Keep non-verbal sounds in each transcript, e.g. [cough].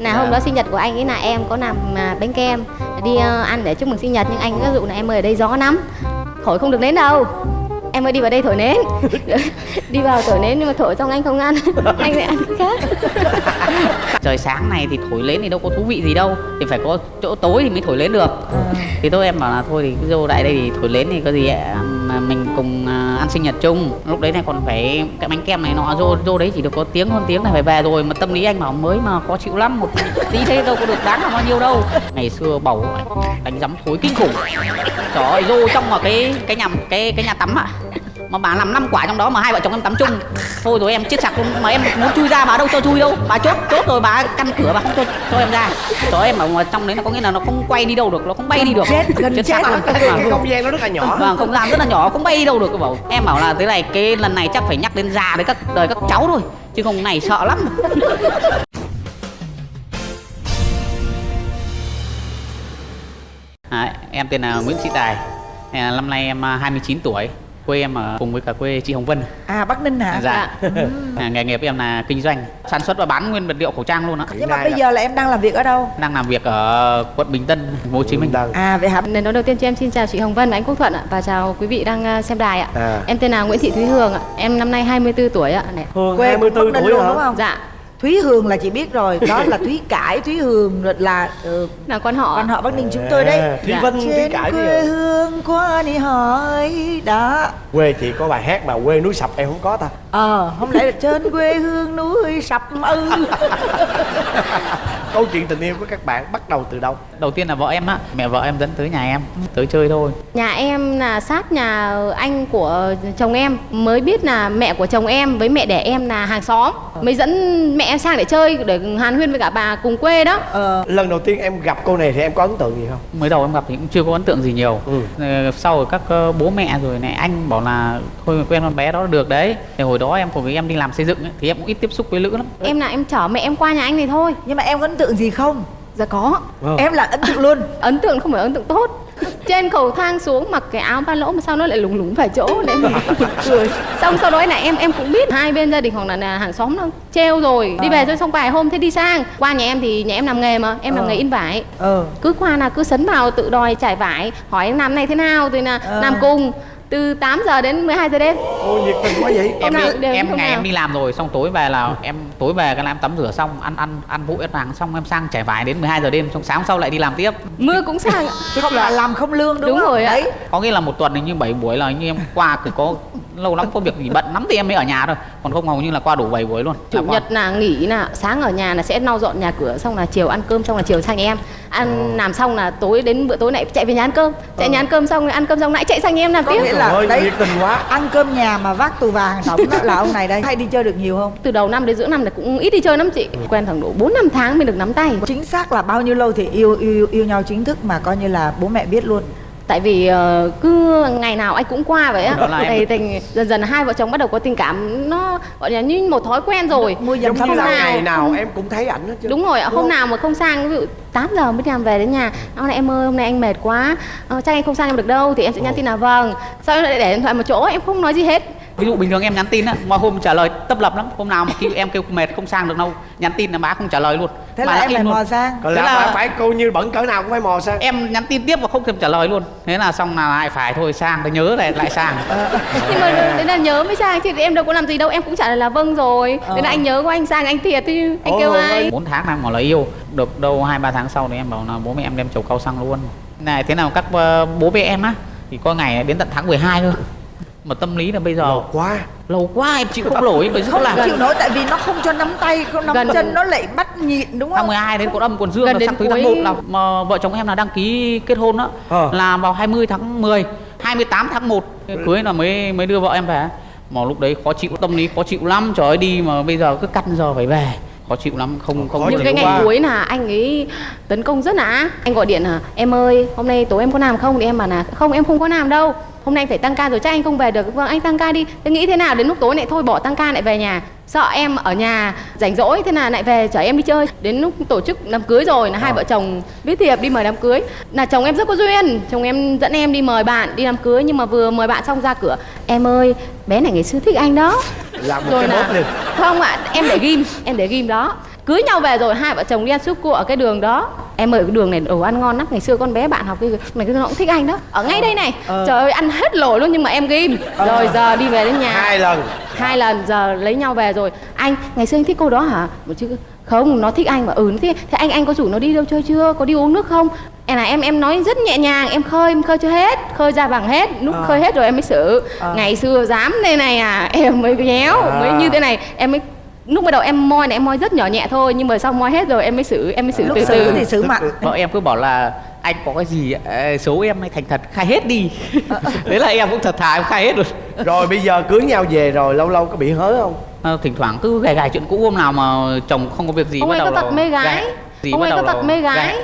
là hôm đó sinh nhật của anh ấy là em có làm à, bánh kem đi ờ, ăn để chúc mừng sinh nhật nhưng anh có dụ là em ơi ở đây gió lắm thổi không được nến đâu. Em ơi đi vào đây thổi nến. [laughs] Đi vào thổi nến nhưng mà thổi xong anh không ăn. [laughs] Anh lại ăn cái khác [laughs] trời sáng này thì thổi lên thì đâu có thú vị gì đâu. Thì phải có chỗ tối thì mới thổi lên được. Thì tôi em bảo là thôi thì cứ vô lại đây thì thổi lên thì có gì ạ? Mà mình cùng à, ăn sinh nhật chung. Lúc đấy này còn phải cái bánh kem này nọ vô vô đấy chỉ được có tiếng hơn tiếng này phải về rồi. Mà tâm lý anh bảo mới mà khó chịu lắm. Một tí thế đâu có được đáng là bao nhiêu đâu. Ngày xưa bầu đánh giấm thối kinh khủng. Trời ơi vô trong mà cái cái nhà cái cái nhà tắm ạ mà bà làm năm quả trong đó mà hai vợ chồng em tắm chung. Thôi rồi em chết sặc luôn. Mà em muốn chui ra bà đâu cho chui đâu. Bà chốt chốt rồi bà căn cửa bà không cho cho em ra. Trời ơi, em bảo trong đấy là có nghĩa là nó không quay đi đâu được nó không bay đi được. chết, gần chết. sặc luôn cái Vâng. không gian nó rất là nhỏ. Vâng không gian rất là nhỏ không bay đi đâu được bảo. Em bảo là thế này cái lần này chắc phải nhắc đến già đấy các đời các cháu thôi. Chứ không này sợ lắm. [laughs] À, em tên là Nguyễn Sĩ Tài. À, năm nay em à, 29 tuổi quê em ở cùng với cả quê chị Hồng Vân. À bắc ninh hả? Dạ. [laughs] À, nghề nghiệp em là kinh doanh sản xuất và bán nguyên vật liệu khẩu trang luôn á nhưng mà bây giờ là em đang làm việc ở đâu? Đang làm việc ở quận Bình Tân Hồ Chí Minh. Tân. à vậy hả? Lần đầu tiên cho em xin chào chị Hồng Vân và anh Quốc Thuận ạ. Và chào quý vị đang à, xem đài ạ. À. em tên là Nguyễn Thị Thúy Hương ạ. Em năm nay 24 tuổi ạ. Này. Hương quê 24 Bắc Ninh tuổi đúng không? Dạ Thúy Hương là chị biết rồi đó là Thúy Cải Thúy Hương rồi là ừ, là con họ. Con họ Bắc Ninh chúng tôi đấy. À, Thúy Dạ. Thúy trên Cải quê hương qua đi hỏi đó. Quê chị có bài hát mà quê núi sập em không có ta? Ờ không lẽ là trên quê hương núi sập ư [laughs] câu chuyện tình yêu của các bạn bắt đầu từ đâu? Đầu tiên là vợ em á mẹ vợ em dẫn tới nhà em tới chơi thôi. Nhà em là sát nhà anh của chồng em Mới biết là mẹ của chồng em với mẹ đẻ em là hàng xóm. Mới dẫn mẹ em sang để chơi Để hàn huyên với cả bà cùng quê đó. Ờ lần đầu tiên em gặp cô này thì em có ấn tượng gì không? Mới đầu em gặp thì cũng chưa có ấn tượng gì nhiều. Ừ. Ờ, sau rồi các ờ, bố mẹ rồi này anh bảo là thôi quen con bé đó được đấy. Thì hồi đó em cùng với em đi làm xây dựng ấy, thì em cũng ít tiếp xúc với nữ lắm. Em là em chở mẹ em qua nhà anh này thôi. Nhưng mà em có ấn tượng gì không? Dạ có. Ờ. em là ấn tượng luôn. [laughs] Ấn tượng không phải ấn tượng tốt. Trên cầu thang xuống mặc cái áo ba lỗ mà sao nó lại lủng lủng phải chỗ để mình [laughs] cười. Xong sau đó là em em cũng biết hai bên gia đình hoặc là, là hàng xóm nó treo rồi. Đi về rồi xong vài hôm thế đi sang. Qua nhà em thì nhà em làm nghề mà Em làm Ờ. nghề in vải. Ờ. Cứ qua là cứ sấn vào tự đòi trải vải hỏi em làm này thế nào? Thì là Ờ. làm cùng từ 8 giờ đến 12 giờ đêm. Ô nhiệt tình quá vậy. Em đi, em ngày nào. em đi làm rồi xong tối về là em tối về cái là em tắm rửa xong ăn ăn ăn vội ăn vàng xong em sang trải vải đến 12 giờ đêm xong sáng sau lại đi làm tiếp. Mưa cũng sang ạ. Không là làm không lương đúng, Đúng không? rồi ạ. đấy. Có nghĩa là một tuần hình như 7 buổi là như em qua cứ có lâu lắm có việc gì bận lắm thì em mới ở nhà thôi. Còn không hầu như là qua đủ 7 buổi luôn. Chủ Là qua. nhật là nghỉ là sáng ở nhà là sẽ lau dọn nhà cửa xong là chiều ăn cơm xong là chiều sang nhà em. Ăn làm xong là tối đến bữa tối lại chạy về nhà ăn cơm. Chạy nhà ăn cơm xong rồi ăn cơm xong lại chạy sang nhà em làm Có tiếp. nghĩa là ơi, đấy nhiệt tình quá. ăn cơm nhà mà vác tù vàng tổng đó là ông này đây hay đi chơi được nhiều không? Từ đầu năm đến giữa năm là cũng ít đi chơi lắm chị. Quen khoảng độ 4 năm tháng mới được nắm tay. Chính xác là bao nhiêu lâu thì yêu yêu yêu nhau chính thức mà coi như là bố mẹ biết luôn. Tại vì ờ, cứ ngày nào anh cũng qua vậy á. Thì tình dần dần hai vợ chồng bắt đầu có tình cảm nó gọi là như một thói quen rồi. Mua thăm như là nào? Ngày nào không- em cũng thấy ảnh hết chứ. Đúng rồi ạ hôm nào mà không sang ví dụ 8 giờ mới làm về đến nhà. Hôm nay em ơi hôm nay anh mệt quá. Ờ, chắc anh không sang em được đâu thì em sẽ nhắn tin là vâng. Sau đó lại để điện thoại một chỗ em không nói gì hết. Ví dụ bình thường em nhắn tin á mà hôm trả lời tấp lập lắm. Hôm nào mà kêu em kêu mệt không sang được đâu nhắn tin là má không trả lời luôn. Thế Mà là em phải mò sang. Còn Thế là, là- phải, phải cô như bẩn cỡ nào cũng phải mò sang. em nhắn tin tiếp và không thèm trả lời luôn. Thế là xong là lại phải thôi sang để nhớ lại lại sang. Nhưng mà đấy là nhớ mới sang chứ em đâu có làm gì đâu. Em cũng trả lời là vâng rồi. Ờ. thế là anh nhớ của anh sang anh thiệt thì anh kêu ai? Bốn tháng đang ngỏ lời yêu được đâu hai ba tháng sau thì em bảo là bố mẹ em đem chầu cao xăng luôn. Này thế nào các ờ, bố mẹ em á thì có ngày đến tận tháng 12 cơ. Mà tâm lý là bây giờ Lâu quá. Lâu quá em chịu không nổi bởi không là chịu nổi tại vì nó không cho nắm tay không nắm Gần- chân nó lại bắt nhịn đúng tháng không? 12 đến còn âm còn dương Gần là đến sang tới tháng cuối- 1 là mà vợ chồng em là đăng ký kết hôn đó Ờ. là vào 20 tháng 10 28 tháng 1 cưới là mới mới đưa vợ em về. Mà lúc đấy khó chịu tâm lý khó chịu lắm trời ơi đi mà bây giờ cứ cắt giờ phải về khó chịu lắm không không Khó những cái ngày quá. cuối là anh ấy tấn công rất là ác anh gọi điện là em ơi hôm nay tối em có làm không? Thì em bảo là không em không có làm đâu hôm nay anh phải tăng ca rồi chắc anh không về được. Vâng anh tăng ca đi. Thế nghĩ thế nào? Đến lúc tối lại thôi bỏ tăng ca lại về nhà. Sợ em ở nhà rảnh rỗi thế là lại về chở em đi chơi. Đến lúc tổ chức đám cưới rồi là hai Ờ. vợ chồng viết thiệp đi mời đám cưới. Là chồng em rất có duyên. Chồng em dẫn em đi mời bạn đi đám cưới nhưng mà vừa mời bạn xong ra cửa. Em ơi bé này ngày xưa thích anh đó. Làm một rồi cái là liền. không ạ em để ghim em để ghim đó. Cưới nhau về rồi hai vợ chồng đi ăn súp cua ở cái đường đó em ơi cái đường này đồ ăn ngon lắm ngày xưa con bé bạn học cái mày cái nó cũng thích anh đó. Ở ngay đây này. Ờ. trời ơi ăn hết lỗi luôn nhưng mà em ghim. Rồi giờ đi về đến nhà. Hai lần. Hai lần giờ lấy nhau về rồi. Anh ngày xưa anh thích cô đó hả? Một chứ không nó thích anh. Mà ừ nó thích. Thế anh anh có rủ nó đi đâu chơi chưa? Có đi uống nước không? Em là em em nói rất nhẹ nhàng em khơi em khơi chưa hết khơi ra bằng hết. Lúc Ờ. khơi hết rồi em mới xử. Ờ. ngày xưa dám đây này à em mới nhéo À. mới như thế này em mới lúc bắt đầu em moi này em moi rất nhỏ nhẹ thôi nhưng mà sau moi hết rồi em mới xử em mới xử lúc từ xử từ. thì xử mặn. vợ em cứ bảo là anh có cái gì ờ, xấu em hay thành thật khai hết đi. [laughs] Đấy là em cũng thật thà em khai hết rồi. [laughs] Rồi bây giờ cưới nhau về rồi lâu lâu có bị hớ không? Ờ, thỉnh thoảng cứ gài gài chuyện cũ hôm nào mà chồng không có việc gì ông bắt ấy có đầu tật là mê gái. Gì ông ấy có đầu tật mê gái.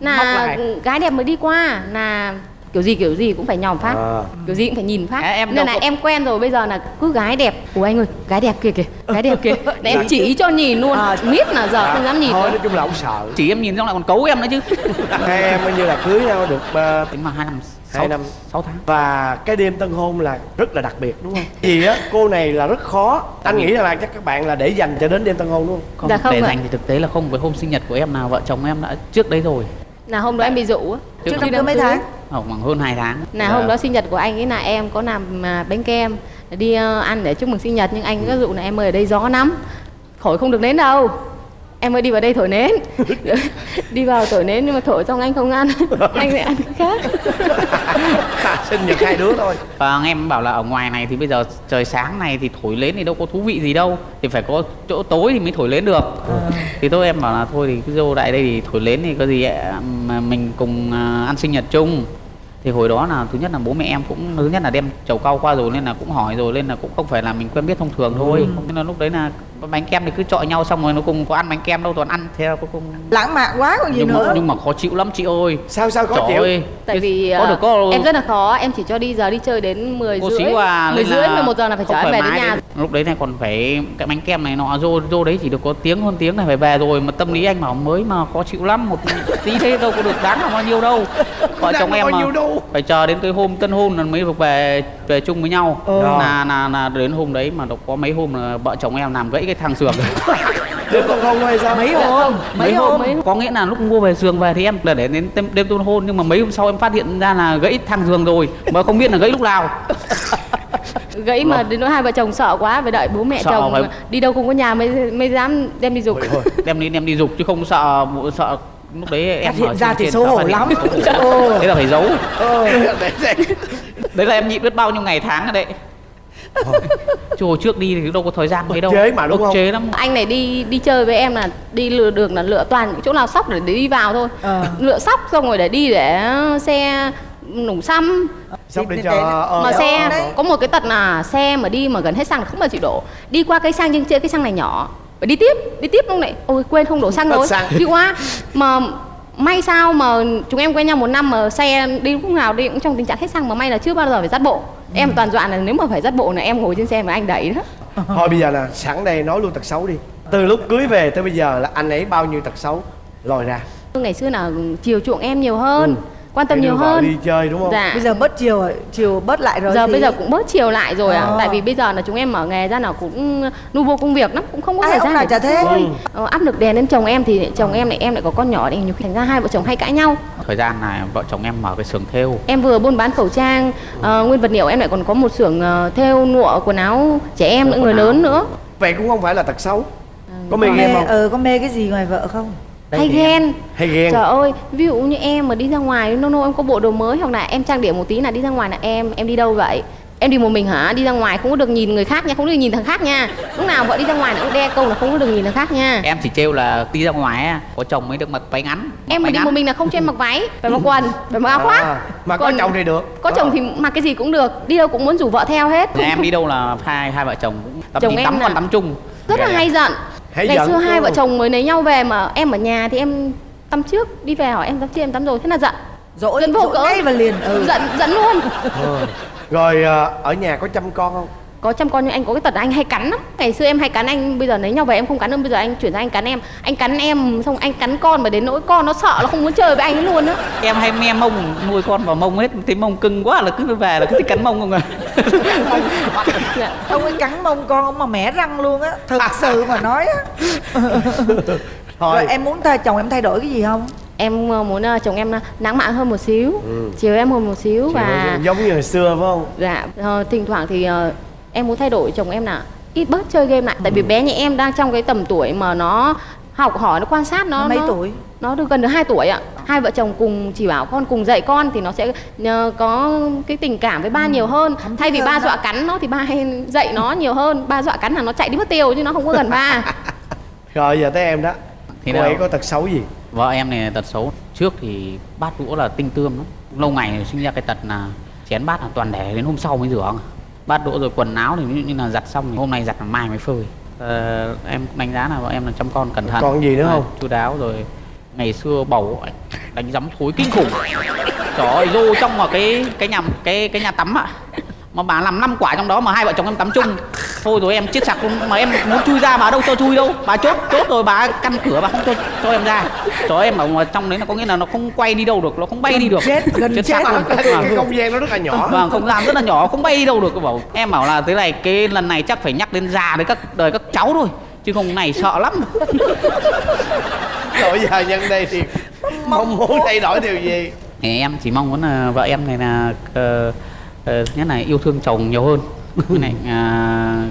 Móc là gái đẹp mới đi qua là kiểu gì kiểu gì cũng phải nhòm phát. À. kiểu gì cũng phải nhìn phát. À, em nên là có- em quen rồi bây giờ là cứ gái đẹp. Ủa anh ơi gái đẹp kìa kìa gái đẹp. Kìa để em chỉ cho nhìn luôn. À. biết là giờ không dám nhìn thôi nói chung là ông sợ. Chỉ em nhìn xong lại còn cấu em nữa chứ. [laughs] Hai em coi như là cưới nhau được ờ, tính mà hai năm Hai năm. sáu tháng. Và cái đêm tân hôn là rất là đặc biệt đúng không? Vì á cô này là rất khó. Anh nghĩ là chắc các bạn là để dành cho đến đêm tân hôn đúng không? Không, Dạ không để dành thì thực tế là không với hôm sinh nhật của em nào vợ chồng em đã trước đấy rồi. Là hôm đó em bị dụ á. Trước trước khi đám cưới. đám mấy tháng khoảng hơn 2 tháng. Là Dạ. hôm đó sinh nhật của anh ấy là em có làm à, bánh kem đi ờ, ăn để chúc mừng sinh nhật nhưng anh có dụ là em ơi ở đây gió lắm thổi không được nến đâu. Em ơi đi vào đây thổi nến. [laughs] Đi vào thổi nến nhưng mà thổi xong anh không ăn. [laughs] Anh lại ăn cái khác [laughs] sinh nhật hai đứa thôi. Và em bảo là ở ngoài này thì bây giờ trời sáng này thì thổi lên thì đâu có thú vị gì đâu. Thì phải có chỗ tối thì mới thổi lên được. Thì tôi em bảo là thôi thì cứ vô lại đây thì thổi lên thì có gì ạ, mà mình cùng à, ăn sinh nhật chung. Thì hồi đó là thứ nhất là bố mẹ em cũng thứ nhất là đem chầu cau qua rồi nên là cũng hỏi rồi nên là cũng không phải là mình quen biết thông thường thôi. Nên là lúc đấy là bánh kem thì cứ chọi nhau xong rồi nó cùng có ăn bánh kem đâu toàn ăn theo cuối cùng. Lãng mạn quá còn gì nhưng nữa? mà, nhưng mà khó chịu lắm chị ơi. Sao sao khó Trời chịu? ơi, tại vì có ờ, được có em rất là khó em chỉ cho đi giờ đi chơi đến 10 cô rưỡi xíu à 10 nên rưỡi là 11 giờ là phải chở em về đến nhà. Đấy. lúc đấy này còn phải cái bánh kem này nọ vô vô đấy chỉ được có tiếng hơn tiếng này phải về rồi mà tâm lý anh bảo mới mà khó chịu lắm một tí thế đâu có được đáng là bao nhiêu đâu. [laughs] Vợ chồng em mà phải chờ đến cái hôm tân hôn là mới được về về chung với nhau. Ừ. là là là đến hôm đấy mà nó có mấy hôm là vợ chồng em làm gãy cái thang giường [laughs] hay sao? Mấy hôm mấy hôm. mấy có nghĩa là lúc mua về giường về thì em là để đến đêm, đêm tân hôn nhưng mà mấy hôm sau em phát hiện ra là gãy thang giường rồi mà không biết là gãy lúc nào. [laughs] Gãy mà đến nỗi hai vợ chồng sợ quá phải đợi bố mẹ Sợ chồng phải- đi đâu không có nhà mới mới dám đem đi dục. Đem đi đem đi dục chứ không sợ sợ lúc đấy em Phát hiện ra thì xấu sợ hổ lắm. đấy là phải giấu [laughs] đấy là em nhịn biết bao nhiêu ngày tháng rồi đấy. Hồi trước đi thì đâu có thời gian mấy đâu. chế mà, đúng không? chế lắm. Anh này đi đi chơi với em là đi lựa đường là lựa toàn những chỗ nào sóc để đi vào thôi. Ờ. lựa sóc xong rồi để đi để xe nổ xăm. Sắp để Thì- cho thì- ờ, mà Ờ, xe đấy. có một cái tật là xe mà đi mà gần hết xăng là không bao chịu đổ. Đi qua cây xăng nhưng chơi cái xăng này nhỏ. Phải đi tiếp đi tiếp lúc này. Ôi quên không đổ xăng rồi. đi qua mà may sao mà chúng em quen nhau một năm mà xe đi lúc nào đi cũng trong tình trạng hết xăng mà may là chưa bao giờ phải dắt bộ. Em toàn dọa là nếu mà phải dắt bộ là em ngồi trên xe mà anh đẩy đó. [laughs] Thôi bây giờ là sẵn đây nói luôn tật xấu đi. Từ lúc cưới về tới bây giờ là anh ấy bao nhiêu tật xấu? Lòi ra. Ngày xưa là chiều chuộng em nhiều hơn. Ừ. quan tâm nhiều hơn. đi chơi đúng không? Dạ. Bây giờ bớt chiều chiều bớt lại rồi giờ thì bây giờ cũng bớt chiều lại rồi à? Ờ. tại vì bây giờ là chúng em mở nghề ra nào cũng nu vô công việc lắm cũng không có thời gian chả thế? Ừ. ờ, áp lực đè lên chồng em thì chồng em lại em lại có con nhỏ thì nhiều khi thành ra hai vợ chồng hay cãi nhau. Thời gian này vợ chồng em mở cái xưởng thêu. Em vừa buôn bán khẩu trang ờ, nguyên vật liệu em lại còn có một xưởng ờ, thêu lụa quần áo trẻ em nữa người áo. lớn nữa. Vậy cũng không phải là tật xấu. Có mê có game mê không? ờ có mê cái gì ngoài vợ không Hay ghen hay ghen Trời ơi, ví dụ như em mà đi ra ngoài nô nô em có bộ đồ mới hoặc là em trang điểm một tí là đi ra ngoài là em em đi đâu vậy? Em đi một mình hả? Đi ra ngoài không có được nhìn người khác nha, không được nhìn thằng khác nha. Lúc nào vợ đi ra ngoài là cũng đe câu là không có được nhìn thằng khác nha. em chỉ trêu là đi ra ngoài á, có chồng mới được mặc váy ngắn Em mà đi ngắn. một mình là không cho em mặc váy, phải mặc quần, phải mặc áo khoác. À, mà có chồng thì được Có chồng thì mặc cái gì cũng được, đi đâu cũng muốn rủ vợ theo hết. Em đi đâu là hai hai vợ chồng cũng tắm Chồng em tắm còn tắm chung Rất là hay giận. Hay Ngày giận, xưa hai ừ. vợ chồng mới lấy nhau về mà em ở nhà thì em tắm trước, đi về hỏi em tắm chưa em tắm rồi, thế là giận. dỗi Giận vô ngay và liền ừ. Giận giận luôn. Ờ. rồi ờ, ở nhà có chăm con không có chăm con nhưng anh có cái tật anh hay cắn lắm. Ngày xưa em hay cắn anh bây giờ lấy nhau về em không cắn nữa bây giờ anh chuyển sang anh cắn em. Anh cắn em xong anh cắn con mà đến nỗi con nó sợ nó không muốn chơi với anh ấy luôn á. Em hay me mông nuôi con vào mông hết. Thấy mông cưng quá là cứ về là cứ thích cắn mông không à dạ. ông ấy cắn mông con ông mà mẻ răng luôn á. Thực sự mà nói á. [laughs] Thôi. Rồi em muốn thay chồng em thay đổi cái gì không? Em ờ, muốn ờ, chồng em ờ, lãng mạn hơn một xíu. Ừ. chiều em hơn một xíu và giống như hồi xưa phải không? Dạ ờ, thỉnh thoảng thì ờ, em muốn thay đổi chồng em là ít bớt chơi game lại tại Ừ. vì bé nhà em đang trong cái tầm tuổi mà nó học hỏi nó quan sát nó Nó mấy nó- tuổi? nó được gần được 2 tuổi ạ hai vợ chồng cùng chỉ bảo con cùng dạy con thì nó sẽ ờ, có cái tình cảm với ba nhiều hơn Ừ. thấm thay vì ba hơn đó. dọa cắn nó thì ba hay dạy nó nhiều hơn ba dọa cắn là nó chạy đi mất tiêu chứ nó không có gần ba rồi giờ tới em đó Thì cô đâu? ấy có tật xấu gì vợ em này tật xấu trước thì bát đũa là tinh tươm lắm lâu ngày sinh ra cái tật là chén bát là toàn để đến hôm sau mới rửa bát đũa rồi quần áo thì ví dụ như là giặt xong thì hôm nay giặt là mai mới phơi. Ờ, em đánh giá là vợ em là chăm con cẩn thận. Còn gì nữa không? chu đáo rồi ngày xưa bầu đánh giấm thối kinh khủng. Trời ơi rô trong vào cái cái nhà cái cái nhà tắm ạ. Mà bà làm năm quả trong đó mà hai vợ chồng em tắm chung thôi rồi em chết sặc luôn mà em muốn chui ra bà đâu cho chui đâu. Bà chốt chốt rồi bà căn cửa bà không cho cho em ra. Cho em ở ngoài trong đấy là có nghĩa là nó không quay đi đâu được nó không bay đi được. chết, gần chết sặc luôn. luôn. cái Vâng. không gian nó rất là nhỏ. Vâng không gian rất là nhỏ không bay đi đâu được bảo. Em bảo là thế này cái lần này chắc phải nhắc đến già đến các đời các cháu thôi chứ không này sợ lắm. Rồi giờ nhân đây thì mong muốn thay đổi điều gì? Em chỉ mong muốn là vợ em này là ờ, ờ, thứ nhất là yêu thương chồng nhiều hơn với lại à,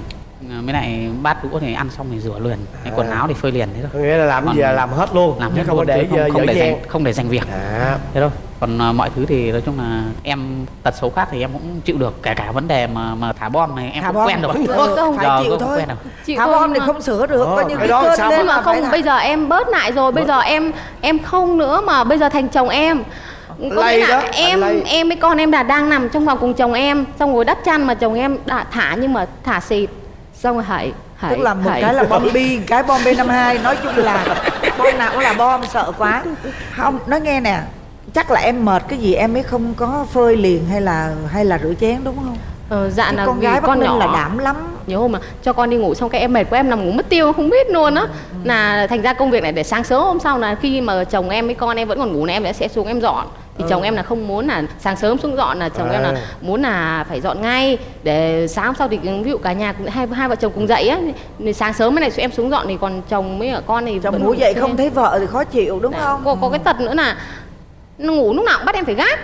với lại bát đũa thì ăn xong thì rửa liền. Cái quần À. áo thì phơi liền thế thôi. Nghĩa là làm Còn gì là làm hết luôn làm hết không có luôn, để không, không để dành không để dành việc. À. Thế thôi. Còn à, mọi thứ thì nói chung là em tật xấu khác thì em cũng chịu được. Kể cả vấn đề mà mà thả bom này em Thả cũng bom quen được, Không, phải Giờ chịu thôi. quen rồi. Chịu thả bom thì không sửa được Ờ, coi như cái đó cơn lên nhưng mà không bây giờ em bớt lại rồi bây giờ em em không nữa mà bây giờ thành chồng em có nghĩa là đó, em lây. em với con em là đang nằm trong phòng cùng chồng em xong rồi đắp chăn mà chồng em đã thả nhưng mà thả xịt. Xong rồi hãy hãy tức là một hãy. cái là bom bi cái bom b 52 nói chung là bom nào cũng là bom sợ quá. Không nói nghe nè. Chắc là em mệt cái gì em mới không có phơi liền hay là hay là rửa chén đúng không? Ờ, dạ Chứ là con gái con nhỏ là đảm lắm. Nhiều hôm mà cho con đi ngủ xong cái em mệt quá em nằm ngủ mất tiêu không biết luôn á. Là thành ra công việc này để sáng sớm hôm sau là khi mà chồng em với con em vẫn còn ngủ này em sẽ xuống em dọn thì chồng em là không muốn là sáng sớm xuống dọn là chồng em là À. muốn là phải dọn ngay để sáng hôm sau thì ví dụ cả nhà cũng hai hai vợ chồng cùng dậy á thì sáng sớm cái này em xuống dọn thì còn chồng với cả con thì chồng ngủ dậy không thấy vợ thì khó chịu đúng Dạ. không có, có cái tật nữa là ngủ lúc nào cũng bắt em phải gác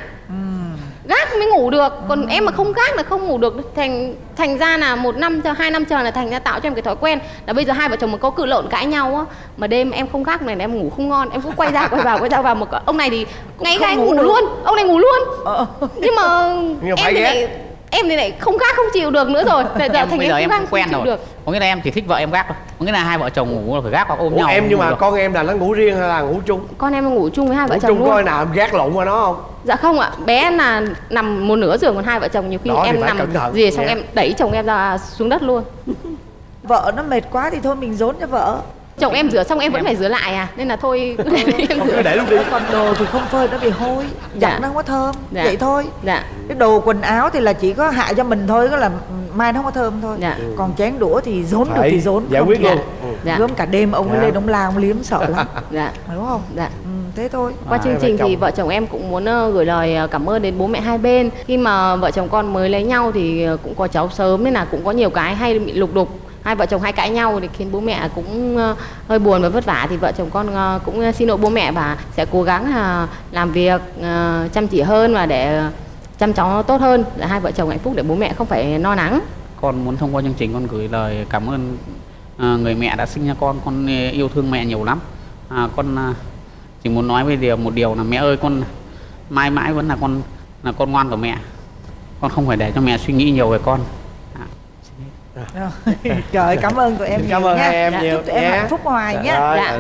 gác mới ngủ được. Còn em mà không gác là không ngủ được. Thành thành ra là một năm chờ hai năm chờ là thành ra tạo cho em cái thói quen là bây giờ hai vợ chồng mà có cự lộn cãi nhau á mà đêm em không gác này là em ngủ không ngon. Em cứ quay ra quay vào quay ra vào một ông này thì ngay không ngay ngủ ngủ, luôn. Ông này ngủ luôn. Ờ. nhưng mà [laughs] Nhưng em thì lại em thì lại không gác không chịu được nữa rồi. Bây [laughs] giờ em thành bây giờ em gác quen không chịu rồi. được. Có nghĩa là em chỉ thích vợ em gác thôi. Có nghĩa là hai vợ chồng ngủ là phải gác hoặc ôm Ủa, nhau em nhưng mà được. con em là nó ngủ riêng hay là ngủ chung? Con em ngủ chung với hai vợ ngủ chồng chung luôn. coi nào em gác lộn qua nó không Dạ không ạ, bé là nằm một nửa giường còn hai vợ chồng nhiều khi Đó em nằm gì xong nha. em đẩy chồng em ra xuống đất luôn. [laughs] vợ nó mệt quá thì thôi mình dốn cho vợ Chồng em rửa xong em vẫn phải rửa lại à, nên là thôi cứ [laughs] để [laughs] em rửa. để luôn đi còn đồ thì không phơi nó bị hôi Dạ. giặt nó không có thơm Dạ. vậy thôi Dạ, cái đồ quần áo thì là chỉ có hại cho mình thôi có là mai nó không có thơm thôi Dạ. còn chén đũa thì dốn được thì dốn giải không quyết luôn Dạ. Gớm cả đêm ông ấy Dạ. lên ông la ông liếm sợ [laughs] lắm dạ, đúng không dạ. ừ, thế thôi Qua À, chương trình vợ thì chồng. vợ chồng em cũng muốn ờ, gửi lời ờ, cảm ơn đến bố mẹ hai bên. Khi mà vợ chồng con mới lấy nhau thì ờ, cũng có cháu sớm nên là cũng có nhiều cái hay bị lục đục. Hai vợ chồng hay cãi nhau thì khiến bố mẹ cũng hơi buồn và vất vả thì vợ chồng con cũng xin lỗi bố mẹ và sẽ cố gắng làm việc chăm chỉ hơn và để chăm cháu tốt hơn để hai vợ chồng hạnh phúc để bố mẹ không phải lo lắng. con muốn thông qua chương trình con gửi lời cảm ơn à, người mẹ đã sinh ra con con ờ, yêu thương mẹ nhiều lắm. À, con à, chỉ muốn nói với điều một điều là mẹ ơi con mãi mãi vẫn là con là con ngoan của mẹ. Con không phải để cho mẹ suy nghĩ nhiều về con. À, [laughs] trời cảm ơn tụi em cảm nhiều ơn nha. em Dạ. nhiều chúc tụi em hạnh phúc hoài Dạ. nhé. Dạ.